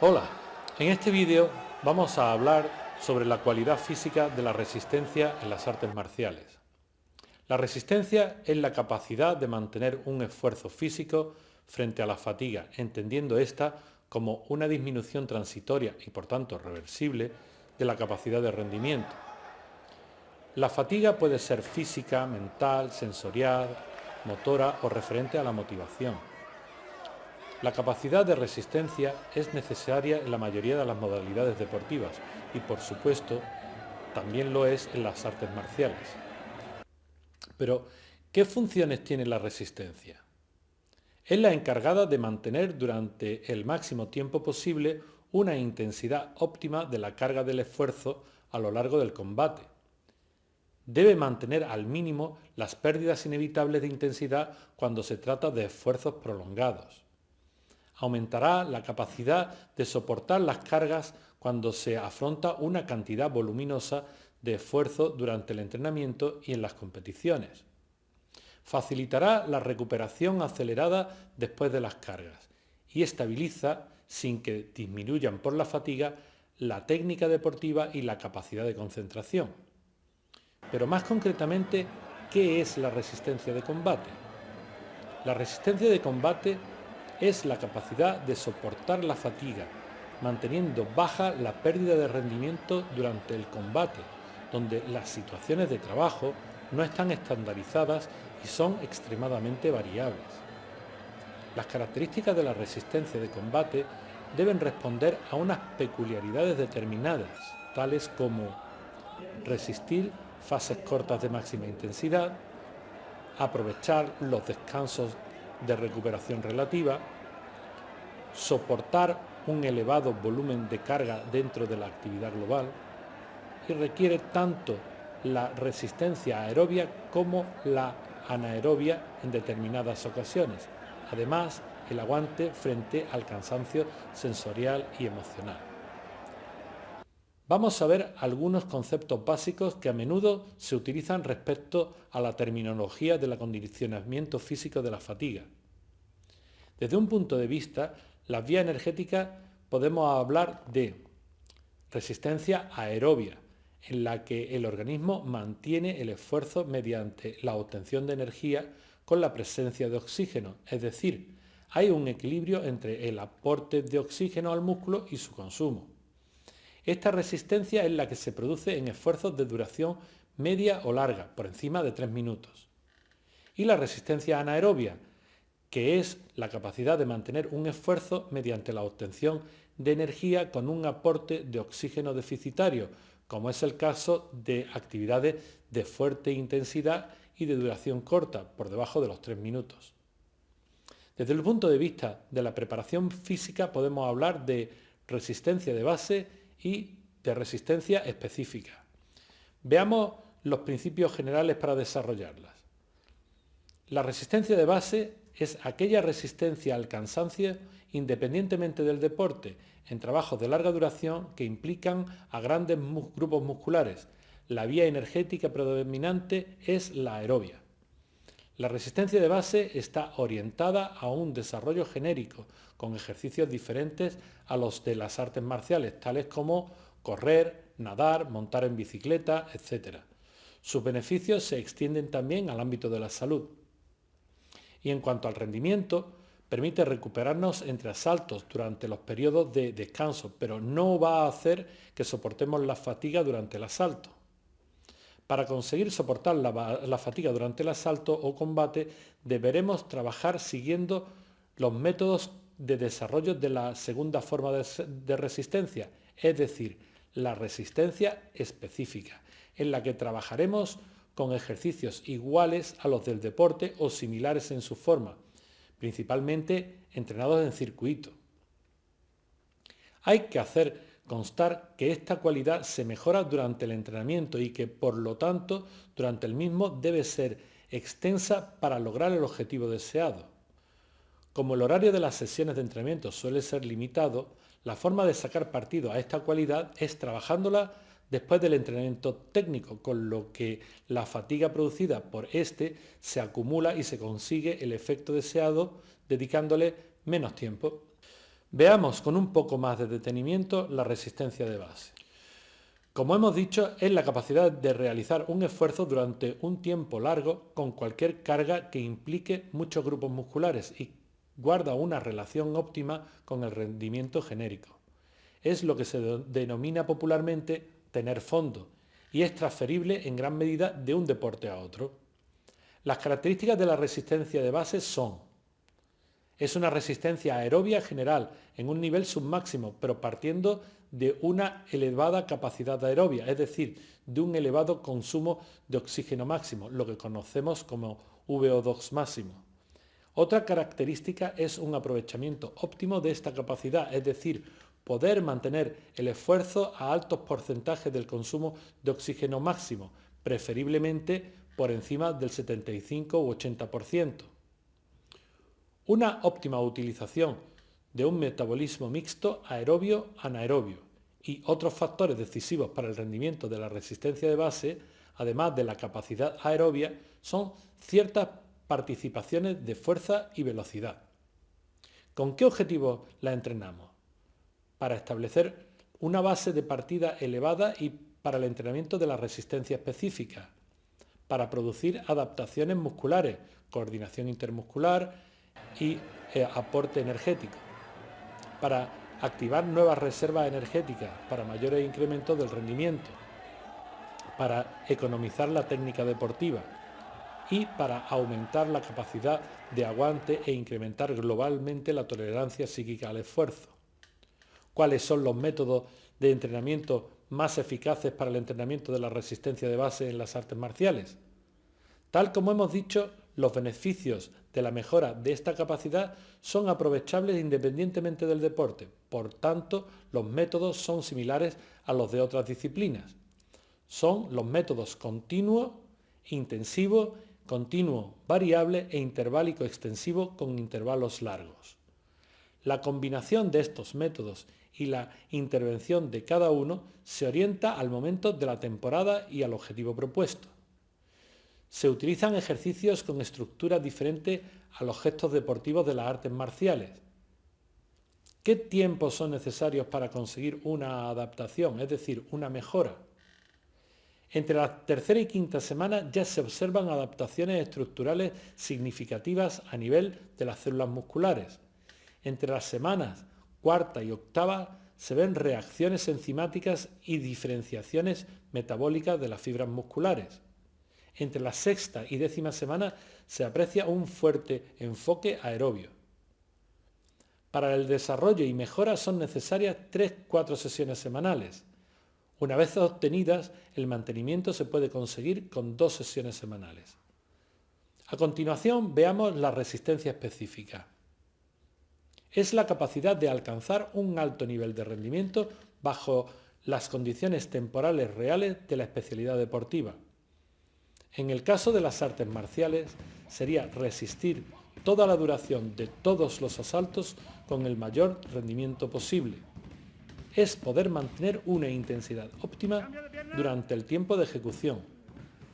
Hola, en este vídeo vamos a hablar sobre la cualidad física de la resistencia en las artes marciales. La resistencia es la capacidad de mantener un esfuerzo físico frente a la fatiga, entendiendo esta como una disminución transitoria y por tanto reversible de la capacidad de rendimiento. La fatiga puede ser física, mental, sensorial, motora o referente a la motivación. La capacidad de resistencia es necesaria en la mayoría de las modalidades deportivas y por supuesto también lo es en las artes marciales. Pero, ¿qué funciones tiene la resistencia? Es la encargada de mantener durante el máximo tiempo posible una intensidad óptima de la carga del esfuerzo a lo largo del combate. Debe mantener al mínimo las pérdidas inevitables de intensidad cuando se trata de esfuerzos prolongados aumentará la capacidad de soportar las cargas cuando se afronta una cantidad voluminosa de esfuerzo durante el entrenamiento y en las competiciones. Facilitará la recuperación acelerada después de las cargas y estabiliza, sin que disminuyan por la fatiga, la técnica deportiva y la capacidad de concentración. Pero más concretamente, ¿qué es la resistencia de combate? La resistencia de combate es la capacidad de soportar la fatiga, manteniendo baja la pérdida de rendimiento durante el combate, donde las situaciones de trabajo no están estandarizadas y son extremadamente variables. Las características de la resistencia de combate deben responder a unas peculiaridades determinadas, tales como resistir fases cortas de máxima intensidad, aprovechar los descansos de recuperación relativa, soportar un elevado volumen de carga dentro de la actividad global y requiere tanto la resistencia aerobia como la anaerobia en determinadas ocasiones. Además, el aguante frente al cansancio sensorial y emocional. Vamos a ver algunos conceptos básicos que a menudo se utilizan respecto a la terminología del acondicionamiento físico de la fatiga. Desde un punto de vista, las vías energéticas podemos hablar de resistencia aerobia, en la que el organismo mantiene el esfuerzo mediante la obtención de energía con la presencia de oxígeno, es decir, hay un equilibrio entre el aporte de oxígeno al músculo y su consumo. Esta resistencia es la que se produce en esfuerzos de duración media o larga, por encima de 3 minutos. Y la resistencia anaerobia, que es la capacidad de mantener un esfuerzo mediante la obtención de energía con un aporte de oxígeno deficitario, como es el caso de actividades de fuerte intensidad y de duración corta, por debajo de los 3 minutos. Desde el punto de vista de la preparación física podemos hablar de resistencia de base y de resistencia específica. Veamos los principios generales para desarrollarlas. La resistencia de base es aquella resistencia al cansancio independientemente del deporte, en trabajos de larga duración que implican a grandes grupos musculares. La vía energética predominante es la aerobia. La resistencia de base está orientada a un desarrollo genérico, con ejercicios diferentes a los de las artes marciales, tales como correr, nadar, montar en bicicleta, etc. Sus beneficios se extienden también al ámbito de la salud. Y en cuanto al rendimiento, permite recuperarnos entre asaltos durante los periodos de descanso, pero no va a hacer que soportemos la fatiga durante el asalto. Para conseguir soportar la, fatiga durante el asalto o combate, deberemos trabajar siguiendo los métodos de desarrollo de la segunda forma de resistencia, es decir, la resistencia específica, en la que trabajaremos con ejercicios iguales a los del deporte o similares en su forma, principalmente entrenados en circuito. Hay que hacer constar que esta cualidad se mejora durante el entrenamiento y que, por lo tanto, durante el mismo debe ser extensa para lograr el objetivo deseado. Como el horario de las sesiones de entrenamiento suele ser limitado, la forma de sacar partido a esta cualidad es trabajándola después del entrenamiento técnico, con lo que la fatiga producida por este se acumula y se consigue el efecto deseado dedicándole menos tiempo. Veamos con un poco más de detenimiento la resistencia de base. Como hemos dicho, es la capacidad de realizar un esfuerzo durante un tiempo largo con cualquier carga que implique muchos grupos musculares y guarda una relación óptima con el rendimiento genérico. Es lo que se denomina popularmente tener fondo y es transferible en gran medida de un deporte a otro. Las características de la resistencia de base son es una resistencia aerobia general en un nivel submáximo, pero partiendo de una elevada capacidad aerobia, es decir, de un elevado consumo de oxígeno máximo, lo que conocemos como VO2 máximo. Otra característica es un aprovechamiento óptimo de esta capacidad, es decir, poder mantener el esfuerzo a altos porcentajes del consumo de oxígeno máximo, preferiblemente por encima del 75 u 80%. Una óptima utilización de un metabolismo mixto aerobio-anaerobio y otros factores decisivos para el rendimiento de la resistencia de base, además de la capacidad aerobia, son ciertas participaciones de fuerza y velocidad. ¿Con qué objetivo la entrenamos? Para establecer una base de partida elevada y para el entrenamiento de la resistencia específica, para producir adaptaciones musculares, coordinación intermuscular, y eh, aporte energético, para activar nuevas reservas energéticas para mayores incrementos del rendimiento, para economizar la técnica deportiva y para aumentar la capacidad de aguante e incrementar globalmente la tolerancia psíquica al esfuerzo. ¿Cuáles son los métodos de entrenamiento más eficaces para el entrenamiento de la resistencia de base en las artes marciales? Tal como hemos dicho, los beneficios la mejora de esta capacidad son aprovechables independientemente del deporte, por tanto los métodos son similares a los de otras disciplinas. Son los métodos continuo, intensivo, continuo, variable e interválico extensivo con intervalos largos. La combinación de estos métodos y la intervención de cada uno se orienta al momento de la temporada y al objetivo propuesto. Se utilizan ejercicios con estructuras diferentes a los gestos deportivos de las artes marciales. ¿Qué tiempos son necesarios para conseguir una adaptación, es decir, una mejora? Entre la tercera y quinta semana ya se observan adaptaciones estructurales significativas a nivel de las células musculares. Entre las semanas cuarta y octava se ven reacciones enzimáticas y diferenciaciones metabólicas de las fibras musculares entre la sexta y décima semana se aprecia un fuerte enfoque aerobio. Para el desarrollo y mejora son necesarias 3-4 sesiones semanales. Una vez obtenidas, el mantenimiento se puede conseguir con dos sesiones semanales. A continuación veamos la resistencia específica. Es la capacidad de alcanzar un alto nivel de rendimiento bajo las condiciones temporales reales de la especialidad deportiva. En el caso de las artes marciales, sería resistir toda la duración de todos los asaltos con el mayor rendimiento posible. Es poder mantener una intensidad óptima durante el tiempo de ejecución.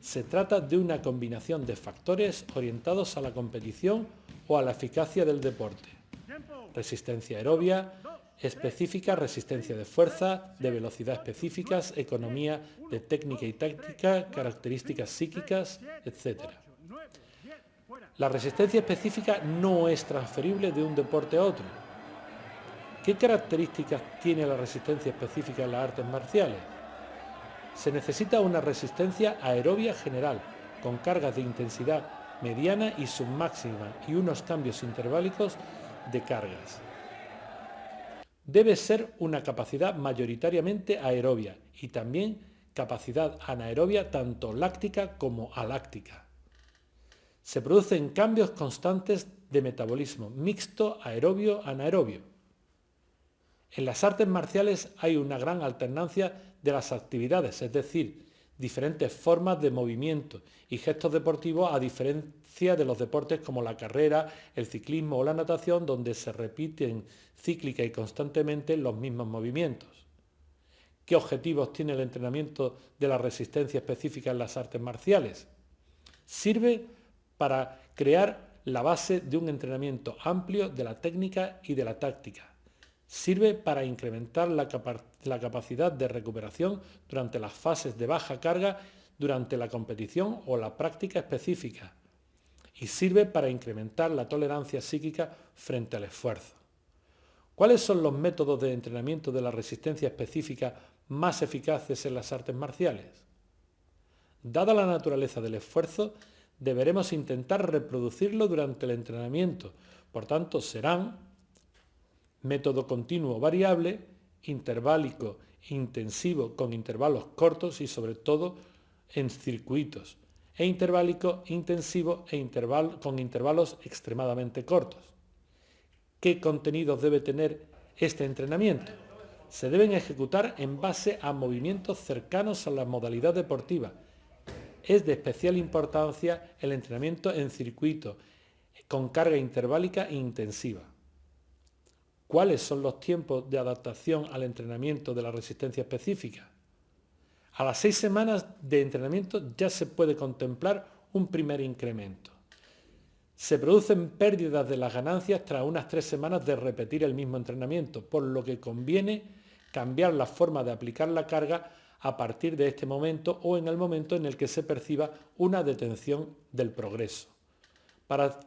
Se trata de una combinación de factores orientados a la competición o a la eficacia del deporte. Resistencia aerobia, específica, resistencia de fuerza, de velocidad específicas, economía de técnica y táctica, características psíquicas, etc. La resistencia específica no es transferible de un deporte a otro. ¿Qué características tiene la resistencia específica en las artes marciales? Se necesita una resistencia aerobia general, con cargas de intensidad mediana y submáxima y unos cambios interválicos de cargas debe ser una capacidad mayoritariamente aerobia y también capacidad anaerobia tanto láctica como aláctica. Se producen cambios constantes de metabolismo mixto aerobio-anaerobio. En las artes marciales hay una gran alternancia de las actividades, es decir, diferentes formas de movimiento y gestos deportivos a diferencia de los deportes como la carrera, el ciclismo o la natación donde se repiten cíclica y constantemente los mismos movimientos. ¿Qué objetivos tiene el entrenamiento de la resistencia específica en las artes marciales? Sirve para crear la base de un entrenamiento amplio de la técnica y de la táctica. Sirve para incrementar la, capacidad de recuperación durante las fases de baja carga durante la competición o la práctica específica y sirve para incrementar la tolerancia psíquica frente al esfuerzo. ¿Cuáles son los métodos de entrenamiento de la resistencia específica más eficaces en las artes marciales? Dada la naturaleza del esfuerzo, deberemos intentar reproducirlo durante el entrenamiento. Por tanto, serán método continuo variable, interválico intensivo con intervalos cortos y sobre todo en circuitos, e interválico intensivo e con intervalos extremadamente cortos. ¿Qué contenidos debe tener este entrenamiento? Se deben ejecutar en base a movimientos cercanos a la modalidad deportiva. Es de especial importancia el entrenamiento en circuito, con carga interválica e intensiva. ¿Cuáles son los tiempos de adaptación al entrenamiento de la resistencia específica? A las seis semanas de entrenamiento ya se puede contemplar un primer incremento. Se producen pérdidas de las ganancias tras unas tres semanas de repetir el mismo entrenamiento, por lo que conviene cambiar la forma de aplicar la carga a partir de este momento o en el momento en el que se perciba una detención del progreso. Para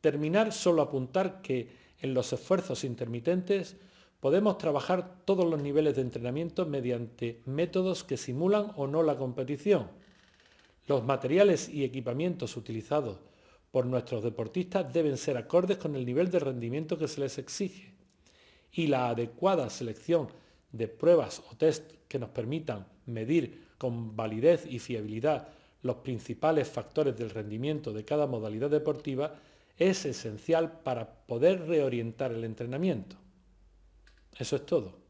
terminar, solo apuntar que en los esfuerzos intermitentes podemos trabajar todos los niveles de entrenamiento mediante métodos que simulan o no la competición. Los materiales y equipamientos utilizados por nuestros deportistas deben ser acordes con el nivel de rendimiento que se les exige y la adecuada selección de pruebas o test que nos permitan medir con validez y fiabilidad los principales factores del rendimiento de cada modalidad deportiva es esencial para poder reorientar el entrenamiento. Eso es todo.